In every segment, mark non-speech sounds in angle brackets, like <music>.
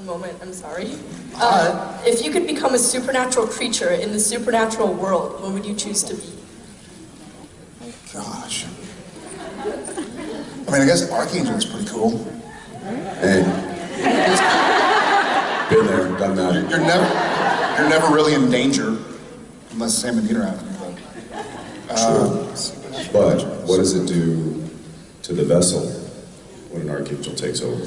One moment, I'm sorry. Alright. Uh, if you could become a supernatural creature in the supernatural world, what would you choose to be? Gosh. I mean, I guess Archangel is pretty cool. Hey. Been there, done that. You're never, you're never really in danger, unless Sam and Dean are after you. But But what does it do to the vessel when an archangel takes over?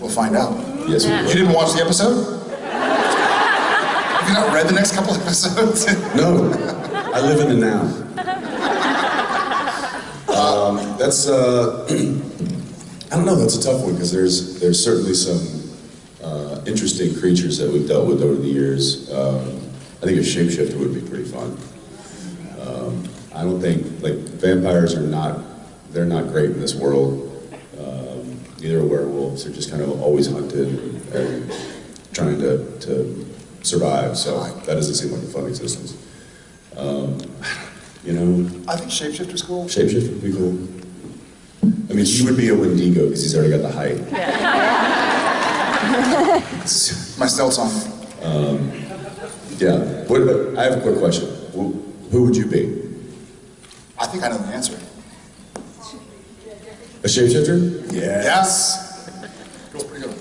We'll find out. Yes, we You didn't watch the episode? Have you not read the next couple episodes? <laughs> No, I live in the now. Um, that's uh, <clears throat> I don't know. That's a tough one because there's there's certainly some uh, interesting creatures that we've dealt with over the years. Um, I think a shapeshifter would be pretty fun. Um, I don't think like vampires are not they're not great in this world. Um, neither are werewolves. They're just kind of always hunted and, and trying to, to survive. So that doesn't seem like a fun existence. Um, you know, I think Shapeshifter's cool. Shapeshift would be cool. I mean, he would be a Wendigo because he's already got the height. <laughs> My stealth song. yeah. What, I have a quick question. Who, who would you be? I think I know the answer. A shapeshifter? Yes. That's pretty good.